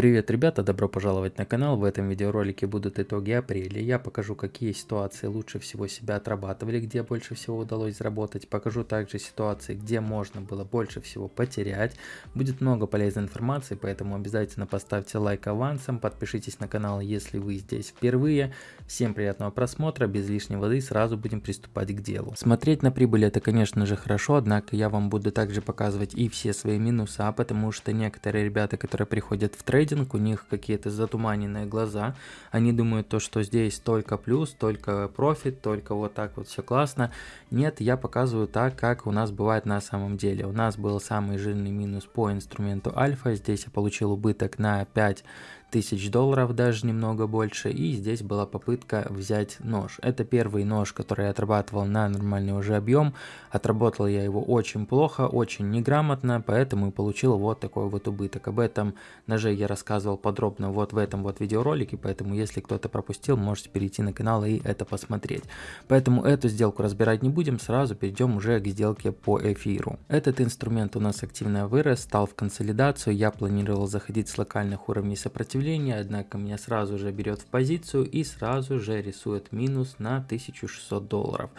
Привет, ребята, добро пожаловать на канал. В этом видеоролике будут итоги апреля. Я покажу, какие ситуации лучше всего себя отрабатывали, где больше всего удалось заработать. Покажу также ситуации, где можно было больше всего потерять. Будет много полезной информации, поэтому обязательно поставьте лайк авансом, подпишитесь на канал, если вы здесь впервые. Всем приятного просмотра, без лишней воды сразу будем приступать к делу. Смотреть на прибыль это, конечно же, хорошо, однако я вам буду также показывать и все свои минуса, потому что некоторые ребята, которые приходят в трейд, трейдинг, у них какие-то затуманенные глаза, они думают то, что здесь только плюс, только профит, только вот так вот все классно. Нет, я показываю так, как у нас бывает на самом деле. У нас был самый жирный минус по инструменту альфа, здесь я получил убыток на 5 тысяч долларов, даже немного больше. И здесь была попытка взять нож. Это первый нож, который я отрабатывал на нормальный уже объем. Отработал я его очень плохо, очень неграмотно, поэтому и получил вот такой вот убыток. Об этом ноже я рассказывал подробно вот в этом вот видеоролике, поэтому если кто-то пропустил, можете перейти на канал и это посмотреть. Поэтому эту сделку разбирать не будем, сразу перейдем уже к сделке по эфиру. Этот инструмент у нас активно вырос, стал в консолидацию, я планировал заходить с локальных уровней сопротивления сопротивления, однако меня сразу же берет в позицию и сразу же рисует минус на 1600 долларов.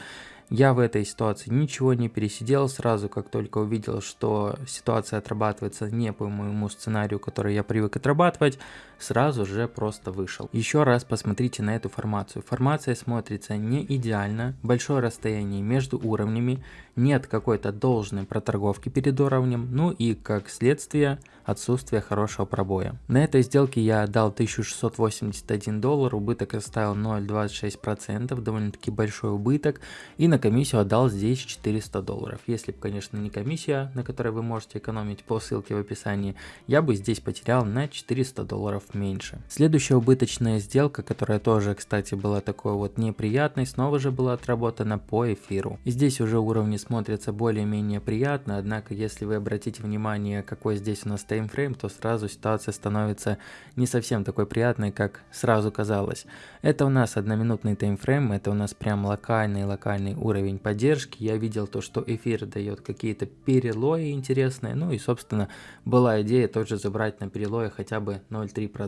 Я в этой ситуации ничего не пересидел, сразу как только увидел, что ситуация отрабатывается не по моему сценарию, который я привык отрабатывать, сразу же просто вышел. Еще раз посмотрите на эту формацию. Формация смотрится не идеально, большое расстояние между уровнями, нет какой-то должной проторговки перед уровнем, ну и как следствие отсутствие хорошего пробоя. На этой сделке я отдал 1681 доллар, убыток оставил 0,26%, довольно-таки большой убыток, и на комиссию отдал здесь 400 долларов. Если бы, конечно, не комиссия, на которой вы можете экономить по ссылке в описании, я бы здесь потерял на 400 долларов меньше. Следующая убыточная сделка, которая тоже, кстати, была такой вот неприятной, снова же была отработана по эфиру. И здесь уже уровни смотрятся более-менее приятно, однако если вы обратите внимание, какой здесь у нас таймфрейм, то сразу ситуация становится не совсем такой приятной, как сразу казалось. Это у нас одноминутный таймфрейм, это у нас прям локальный локальный уровень поддержки. Я видел то, что эфир дает какие-то перелои интересные, ну и собственно была идея тоже забрать на перелое хотя бы 0,3%.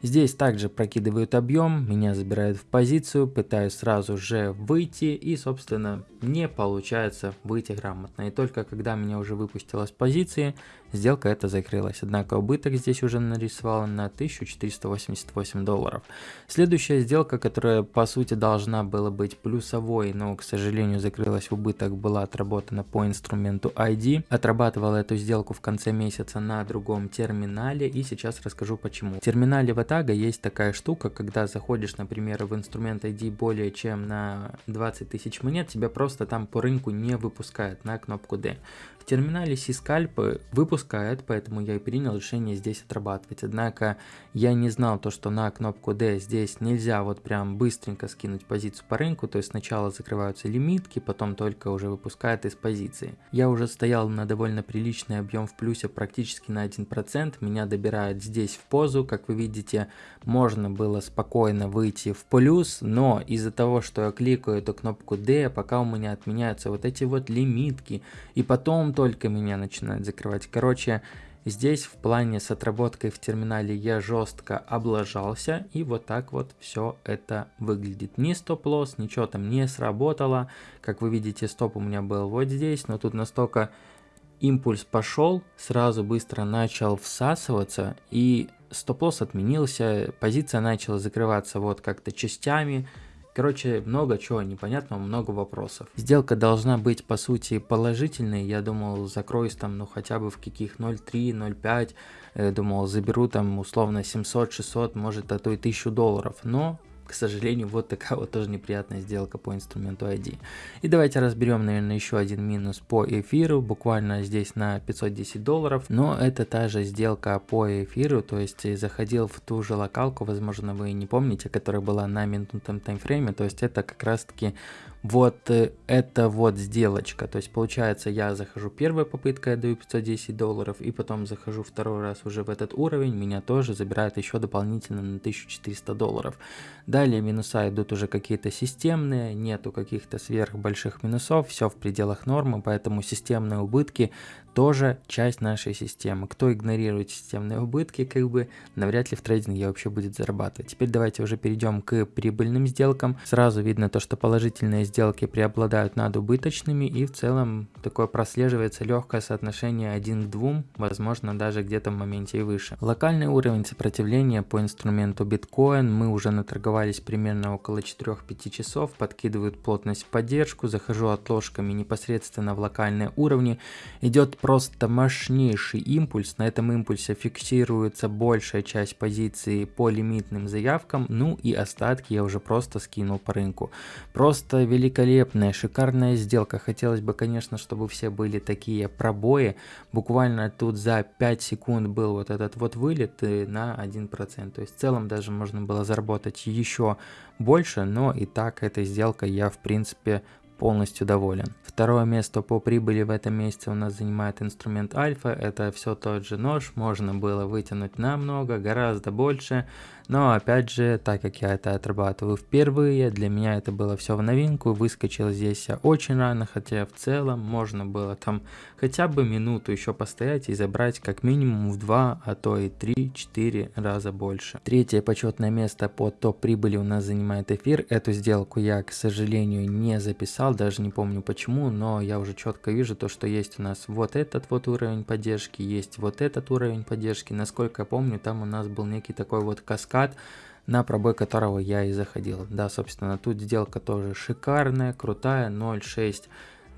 Здесь также прокидывают объем, меня забирают в позицию, пытаюсь сразу же выйти и собственно не получается выйти грамотно. И только когда меня уже выпустило с позиции, сделка эта закрылась. Однако убыток здесь уже нарисовал на 1488 долларов. Следующая сделка, которая по сути должна была быть плюсовой, но к сожалению закрылась в убыток, была отработана по инструменту ID. Отрабатывал эту сделку в конце месяца на другом терминале и сейчас расскажу почему. В терминале в тага есть такая штука, когда заходишь, например, в инструмент ID более чем на 20 тысяч монет, тебя просто там по рынку не выпускают на кнопку D терминале Сискальп выпускает, поэтому я и принял решение здесь отрабатывать. Однако я не знал то, что на кнопку D здесь нельзя вот прям быстренько скинуть позицию по рынку, то есть сначала закрываются лимитки, потом только уже выпускают из позиции. Я уже стоял на довольно приличный объем в плюсе практически на 1%, меня добирают здесь в позу, как вы видите, можно было спокойно выйти в плюс, но из-за того, что я кликаю эту кнопку D, пока у меня отменяются вот эти вот лимитки, и потом только меня начинает закрывать. Короче, здесь в плане с отработкой в терминале я жестко облажался, и вот так вот все это выглядит. Ни стоп-лосс, ничего там не сработало. Как вы видите, стоп у меня был вот здесь, но тут настолько импульс пошел, сразу быстро начал всасываться, и стоп-лосс отменился, позиция начала закрываться вот как-то частями, Короче, много чего непонятного, много вопросов. Сделка должна быть по сути положительной. Я думал, закроюсь там, ну хотя бы в каких 0.3, 0.5. Э, думал, заберу там условно 700, 600, может, а то и 1000 долларов. Но к сожалению, вот такая вот тоже неприятная сделка по инструменту ID. И давайте разберем, наверное, еще один минус по эфиру, буквально здесь на 510 долларов, но это та же сделка по эфиру, то есть заходил в ту же локалку, возможно, вы не помните, которая была на минутном таймфрейме, то есть это как раз таки вот э, это вот сделочка. То есть получается я захожу первая попытка, я даю 510 долларов, и потом захожу второй раз уже в этот уровень, меня тоже забирают еще дополнительно на 1400 долларов. Далее минуса идут уже какие-то системные, нету каких-то сверх больших минусов, все в пределах нормы, поэтому системные убытки тоже часть нашей системы. Кто игнорирует системные убытки, как бы навряд ли в трейдинге вообще будет зарабатывать. Теперь давайте уже перейдем к прибыльным сделкам. Сразу видно то, что положительные сделки преобладают над убыточными и в целом такое прослеживается легкое соотношение 1 к 2, возможно даже где-то в моменте и выше. Локальный уровень сопротивления по инструменту биткоин мы уже наторговались примерно около 4-5 часов, подкидывают плотность в поддержку, захожу отложками непосредственно в локальные уровни, идет просто мощнейший импульс, на этом импульсе фиксируется большая часть позиции по лимитным заявкам, ну и остатки я уже просто скинул по рынку. Просто великолепная, шикарная сделка, хотелось бы конечно, чтобы все были такие пробои, буквально тут за 5 секунд был вот этот вот вылет на 1%, то есть в целом даже можно было заработать еще больше, но и так этой сделкой я в принципе полностью доволен. Второе место по прибыли в этом месяце у нас занимает инструмент Альфа. Это все тот же нож, можно было вытянуть намного, гораздо больше. Но опять же, так как я это отрабатываю впервые, для меня это было все в новинку. Выскочил здесь я очень рано, хотя в целом можно было там хотя бы минуту еще постоять и забрать как минимум в 2, а то и 3-4 раза больше. Третье почетное место по топ прибыли у нас занимает эфир. Эту сделку я, к сожалению, не записал, даже не помню почему, но я уже четко вижу то, что есть у нас вот этот вот уровень поддержки, есть вот этот уровень поддержки. Насколько я помню, там у нас был некий такой вот каскад каскад, на пробой которого я и заходил. Да, собственно, тут сделка тоже шикарная, крутая, 0.6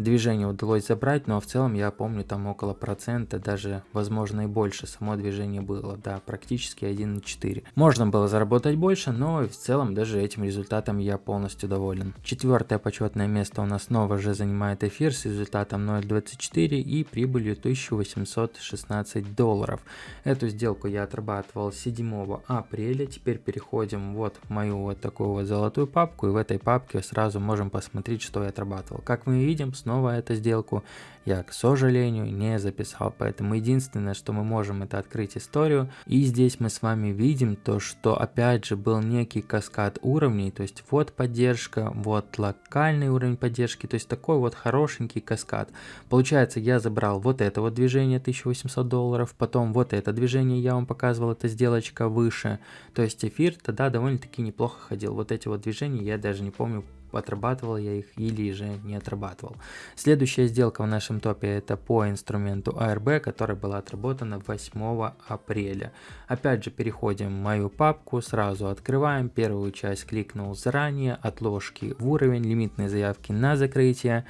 движение удалось забрать, но в целом я помню там около процента, даже возможно и больше само движение было, да, практически 1,4. Можно было заработать больше, но в целом даже этим результатом я полностью доволен. Четвертое почетное место у нас снова же занимает эфир с результатом 0.24 и прибылью 1816 долларов. Эту сделку я отрабатывал 7 апреля, теперь переходим вот в мою вот такую вот золотую папку и в этой папке сразу можем посмотреть, что я отрабатывал. Как мы видим, снова снова эту сделку я, к сожалению, не записал. Поэтому единственное, что мы можем, это открыть историю. И здесь мы с вами видим то, что опять же был некий каскад уровней. То есть вот поддержка, вот локальный уровень поддержки. То есть такой вот хорошенький каскад. Получается, я забрал вот это вот движение 1800 долларов. Потом вот это движение я вам показывал, это сделочка выше. То есть эфир тогда довольно-таки неплохо ходил. Вот эти вот движения я даже не помню отрабатывал я их или же не отрабатывал. Следующая сделка в нашем топе это по инструменту ARB, которая была отработана 8 апреля. Опять же переходим в мою папку, сразу открываем, первую часть кликнул заранее, отложки в уровень, лимитные заявки на закрытие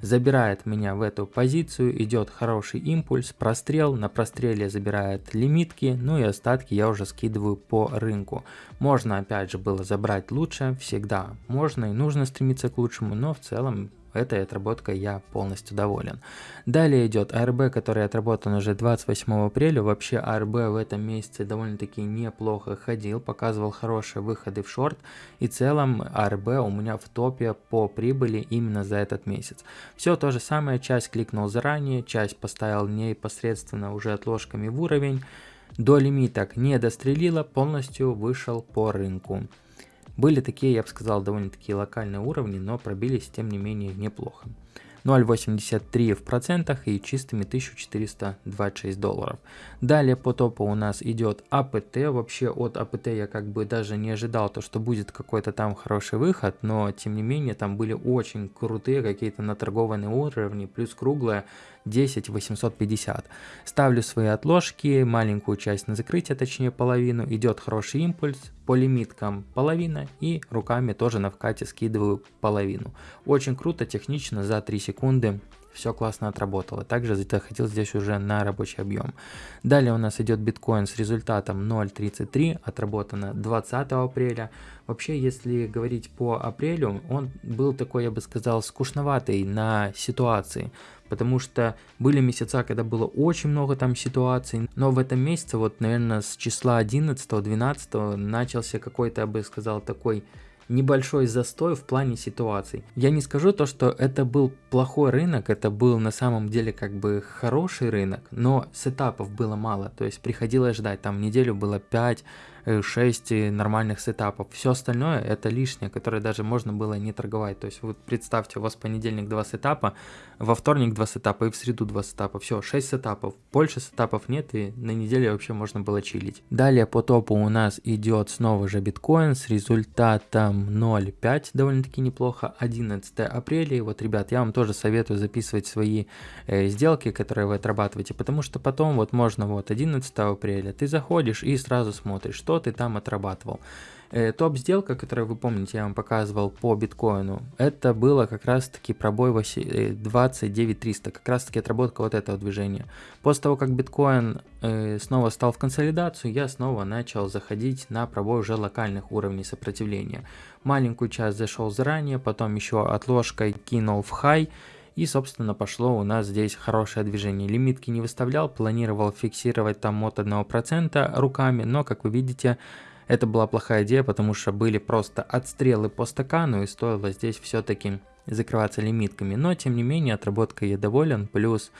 забирает меня в эту позицию, идет хороший импульс, прострел, на простреле забирает лимитки, ну и остатки я уже скидываю по рынку. Можно опять же было забрать лучше, всегда можно и нужно стремиться к лучшему, но в целом этой отработкой я полностью доволен. Далее идет ARB, который отработан уже 28 апреля. Вообще ARB в этом месяце довольно-таки неплохо ходил, показывал хорошие выходы в шорт. И в целом ARB у меня в топе по прибыли именно за этот месяц. Все то же самое, часть кликнул заранее, часть поставил непосредственно уже отложками в уровень. До лимиток не дострелила, полностью вышел по рынку. Были такие, я бы сказал, довольно-таки локальные уровни, но пробились тем не менее неплохо. 0,83 в процентах и чистыми 1426 долларов. Далее по топу у нас идет АПТ. Вообще от АПТ я как бы даже не ожидал, то, что будет какой-то там хороший выход, но тем не менее там были очень крутые какие-то наторгованные уровни, плюс круглая 10 850. Ставлю свои отложки, маленькую часть на закрытие, точнее половину, идет хороший импульс, по лимиткам половина и руками тоже на вкате скидываю половину. Очень круто, технично, за 3 секунды все классно отработало. Также заходил здесь уже на рабочий объем. Далее у нас идет биткоин с результатом 0.33, отработано 20 апреля. Вообще, если говорить по апрелю, он был такой, я бы сказал, скучноватый на ситуации потому что были месяца, когда было очень много там ситуаций, но в этом месяце, вот, наверное, с числа 11-12 начался какой-то, я бы сказал, такой небольшой застой в плане ситуаций. Я не скажу то, что это был плохой рынок, это был на самом деле как бы хороший рынок, но сетапов было мало, то есть приходилось ждать, там неделю было 5 6 нормальных сетапов. Все остальное это лишнее, которое даже можно было не торговать. То есть вот представьте, у вас понедельник 2 сетапа, во вторник 2 сетапа и в среду 2 сетапа. Все, 6 сетапов. Больше сетапов нет и на неделе вообще можно было чилить. Далее по топу у нас идет снова же биткоин с результатом 0.5, довольно-таки неплохо. 11 апреля. И вот, ребят, я вам тоже советую записывать свои э, сделки, которые вы отрабатываете, потому что потом вот можно вот 11 апреля ты заходишь и сразу смотришь, что ты там отрабатывал. Э, Топ-сделка, которую вы помните, я вам показывал по биткоину, это было как раз-таки пробой 29300, э, как раз-таки отработка вот этого движения. После того, как биткоин э, снова стал в консолидацию, я снова начал заходить на пробой уже локальных уровней сопротивления. Маленькую часть зашел заранее, потом еще отложкой кинул в хай, и, собственно, пошло у нас здесь хорошее движение. Лимитки не выставлял, планировал фиксировать там от 1% руками, но, как вы видите, это была плохая идея, потому что были просто отстрелы по стакану, и стоило здесь все-таки закрываться лимитками. Но, тем не менее, отработкой я доволен, плюс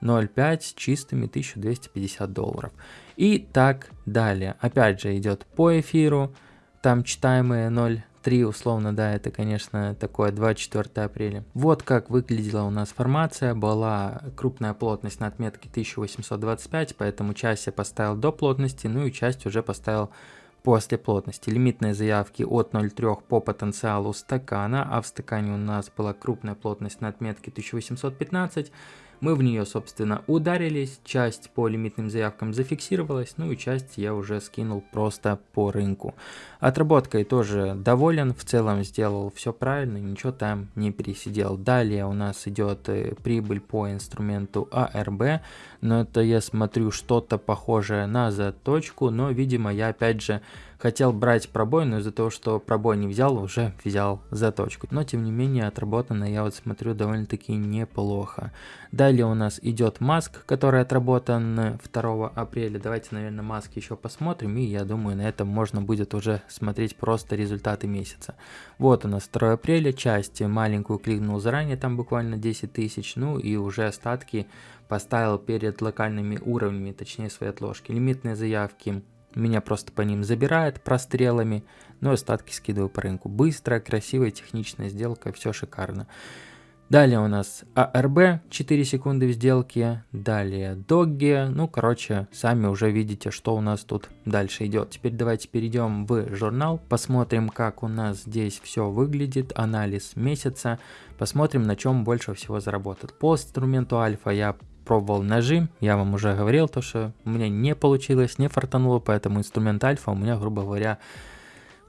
0,5 чистыми 1250 долларов. И так далее. Опять же идет по эфиру, там читаемые 0 3 условно, да, это, конечно, такое 24 апреля. Вот как выглядела у нас формация. Была крупная плотность на отметке 1825, поэтому часть я поставил до плотности, ну и часть уже поставил после плотности. Лимитные заявки от 0,3 по потенциалу стакана, а в стакане у нас была крупная плотность на отметке 1815. Мы в нее, собственно, ударились, часть по лимитным заявкам зафиксировалась, ну и часть я уже скинул просто по рынку. Отработкой тоже доволен, в целом сделал все правильно, ничего там не пересидел. Далее у нас идет э, прибыль по инструменту ARB, но это я смотрю что-то похожее на заточку, но видимо я опять же Хотел брать пробой, но из-за того, что пробой не взял, уже взял заточку. Но тем не менее отработано, я вот смотрю, довольно-таки неплохо. Далее у нас идет маск, который отработан 2 апреля. Давайте, наверное, маск еще посмотрим. И я думаю, на этом можно будет уже смотреть просто результаты месяца. Вот у нас 2 апреля, часть маленькую кликнул заранее, там буквально 10 тысяч. Ну и уже остатки поставил перед локальными уровнями, точнее свои отложки. Лимитные заявки меня просто по ним забирает прострелами, но остатки скидываю по рынку. Быстрая, красивая, техничная сделка, все шикарно. Далее у нас ARB, 4 секунды в сделке. Далее Doggy. Ну, короче, сами уже видите, что у нас тут дальше идет. Теперь давайте перейдем в журнал. Посмотрим, как у нас здесь все выглядит. Анализ месяца. Посмотрим, на чем больше всего заработал. По инструменту альфа я пробовал ножи, я вам уже говорил, то что у меня не получилось, не фартануло, поэтому инструмент альфа у меня, грубо говоря,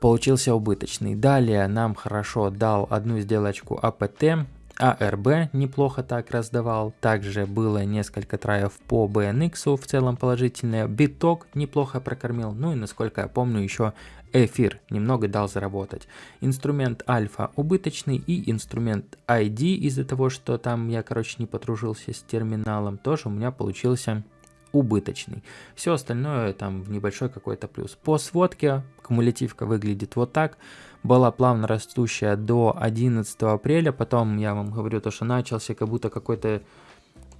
получился убыточный. Далее нам хорошо дал одну сделочку АПТ, АРБ неплохо так раздавал, также было несколько траев по BNX, в целом положительные, биток неплохо прокормил, ну и насколько я помню еще эфир немного дал заработать. Инструмент альфа убыточный и инструмент ID из-за того, что там я, короче, не подружился с терминалом, тоже у меня получился убыточный. Все остальное там в небольшой какой-то плюс. По сводке кумулятивка выглядит вот так. Была плавно растущая до 11 апреля, потом я вам говорю то, что начался как будто какой-то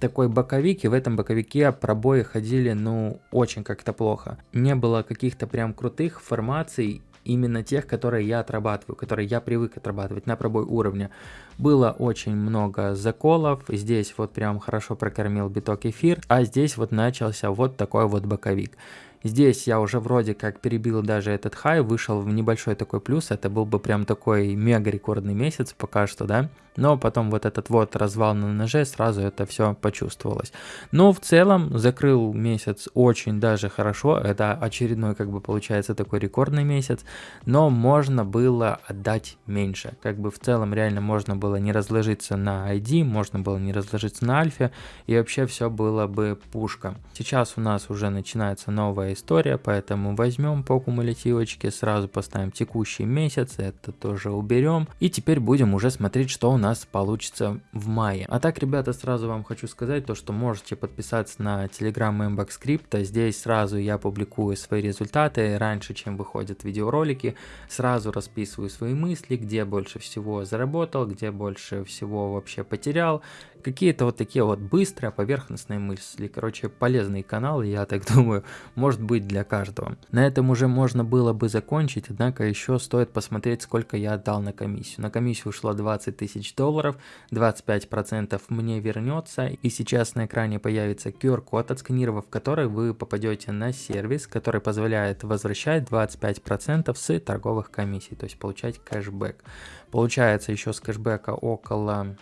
такой боковик, и в этом боковике пробои ходили, ну, очень как-то плохо. Не было каких-то прям крутых формаций, именно тех, которые я отрабатываю, которые я привык отрабатывать на пробой уровня. Было очень много заколов, здесь вот прям хорошо прокормил биток эфир, а здесь вот начался вот такой вот боковик. Здесь я уже вроде как перебил даже этот хай, вышел в небольшой такой плюс, это был бы прям такой мега рекордный месяц пока что, да. Но потом вот этот вот развал на ноже, сразу это все почувствовалось. Но в целом закрыл месяц очень даже хорошо, это очередной как бы получается такой рекордный месяц, но можно было отдать меньше. Как бы в целом реально можно было не разложиться на ID, можно было не разложиться на альфе, и вообще все было бы пушка. Сейчас у нас уже начинается новая красивая история, поэтому возьмем по кумулятивочке, сразу поставим текущий месяц, это тоже уберем. И теперь будем уже смотреть, что у нас получится в мае. А так, ребята, сразу вам хочу сказать то, что можете подписаться на Telegram Mbox Crypto. Здесь сразу я публикую свои результаты раньше, чем выходят видеоролики. Сразу расписываю свои мысли, где больше всего заработал, где больше всего вообще потерял. Какие-то вот такие вот быстрые поверхностные мысли. Короче, полезный канал, я так думаю, может быть для каждого. На этом уже можно было бы закончить, однако еще стоит посмотреть, сколько я отдал на комиссию. На комиссию ушло 20 тысяч долларов, 25% мне вернется, и сейчас на экране появится QR-код, отсканировав который вы попадете на сервис, который позволяет возвращать 25% с торговых комиссий, то есть получать кэшбэк. Получается еще с кэшбэка около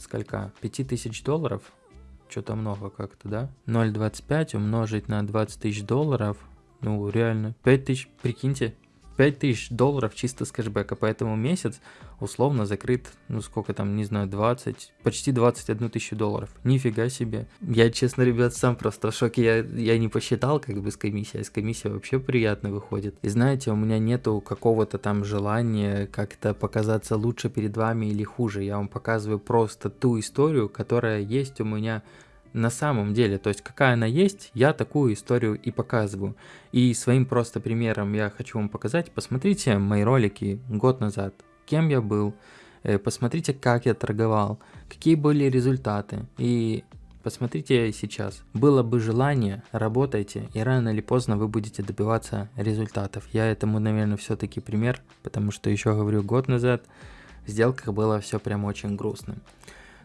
сколько? 5000 долларов? Что-то много как-то, да? 0.25 умножить на 20 тысяч долларов. Ну, реально. 5 тысяч, прикиньте, 5000 долларов чисто с кэшбэка, поэтому месяц условно закрыт, ну сколько там, не знаю, 20, почти 21 тысячу долларов. Нифига себе. Я, честно, ребят, сам просто в шоке, я, я не посчитал как бы с комиссией, а с комиссией вообще приятно выходит. И знаете, у меня нету какого-то там желания как-то показаться лучше перед вами или хуже, я вам показываю просто ту историю, которая есть у меня на самом деле, то есть какая она есть, я такую историю и показываю. И своим просто примером я хочу вам показать, посмотрите мои ролики год назад, кем я был, э, посмотрите, как я торговал, какие были результаты, и посмотрите сейчас. Было бы желание, работайте, и рано или поздно вы будете добиваться результатов. Я этому, наверное, все-таки пример, потому что еще говорю, год назад в сделках было все прям очень грустным.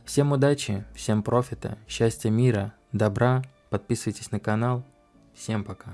Всем удачи, всем профита, счастья, мира, добра, подписывайтесь на канал, всем пока.